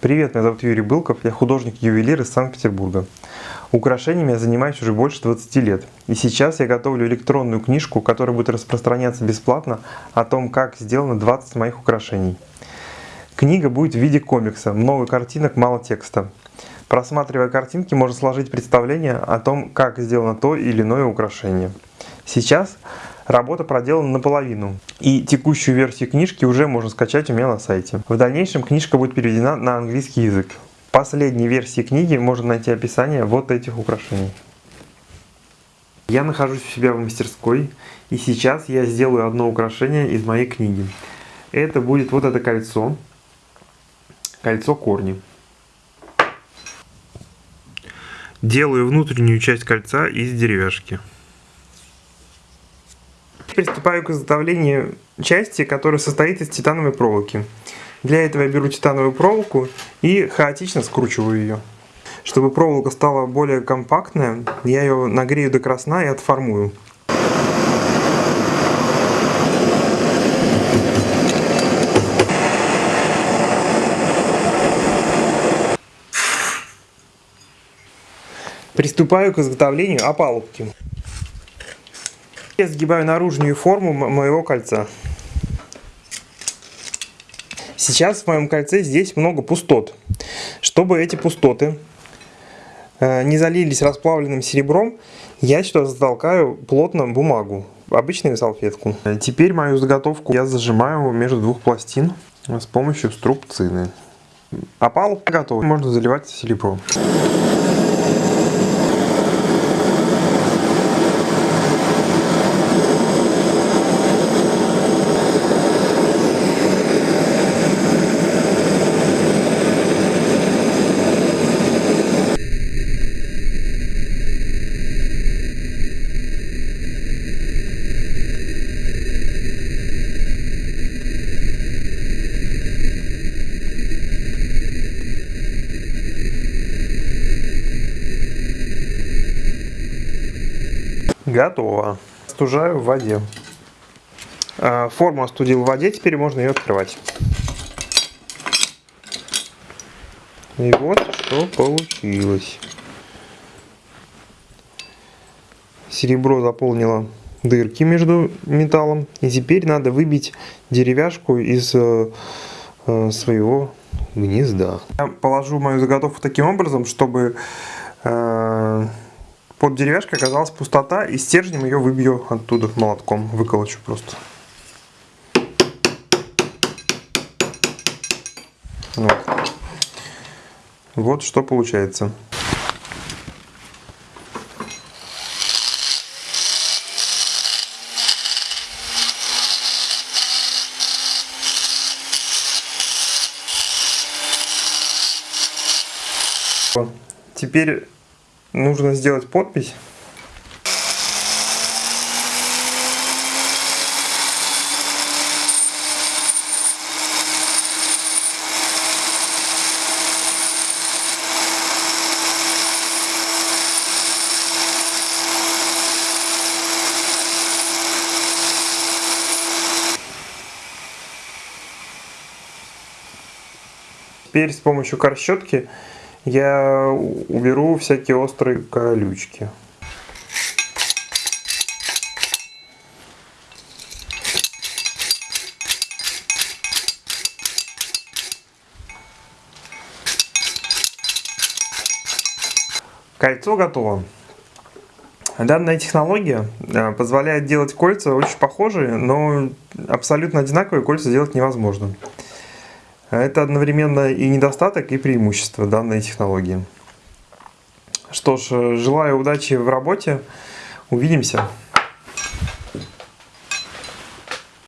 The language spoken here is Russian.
Привет, меня зовут Юрий Былков, я художник-ювелир из Санкт-Петербурга. Украшениями я занимаюсь уже больше 20 лет. И сейчас я готовлю электронную книжку, которая будет распространяться бесплатно о том, как сделано 20 моих украшений. Книга будет в виде комикса, много картинок, мало текста. Просматривая картинки, можно сложить представление о том, как сделано то или иное украшение. Сейчас работа проделана наполовину, и текущую версию книжки уже можно скачать у меня на сайте. В дальнейшем книжка будет переведена на английский язык. В последней версии книги можно найти описание вот этих украшений. Я нахожусь у себя в мастерской, и сейчас я сделаю одно украшение из моей книги. Это будет вот это кольцо, кольцо корни. Делаю внутреннюю часть кольца из деревяшки. Приступаю к изготовлению части, которая состоит из титановой проволоки. Для этого я беру титановую проволоку и хаотично скручиваю ее. Чтобы проволока стала более компактная, я ее нагрею до красна и отформую. Приступаю к изготовлению опалубки. Я сгибаю наружную форму моего кольца. Сейчас в моем кольце здесь много пустот. Чтобы эти пустоты э, не залились расплавленным серебром, я сюда затолкаю плотно бумагу, обычную салфетку. Теперь мою заготовку я зажимаю между двух пластин с помощью струбцины. Опалубка готова. Можно заливать серебром. Готово. Остужаю в воде. А, форму остудил в воде, теперь можно ее открывать. И вот что получилось. Серебро заполнило дырки между металлом. И теперь надо выбить деревяшку из э, э, своего гнезда. Я положу мою заготовку таким образом, чтобы э, под деревяшкой оказалась пустота, и стержнем ее выбью оттуда молотком, выколочу просто. Вот. вот что получается. Теперь нужно сделать подпись. Теперь с помощью корщетки я уберу всякие острые колючки. Кольцо готово. Данная технология э, позволяет делать кольца очень похожие, но абсолютно одинаковые кольца делать невозможно. Это одновременно и недостаток, и преимущество данной технологии. Что ж, желаю удачи в работе. Увидимся.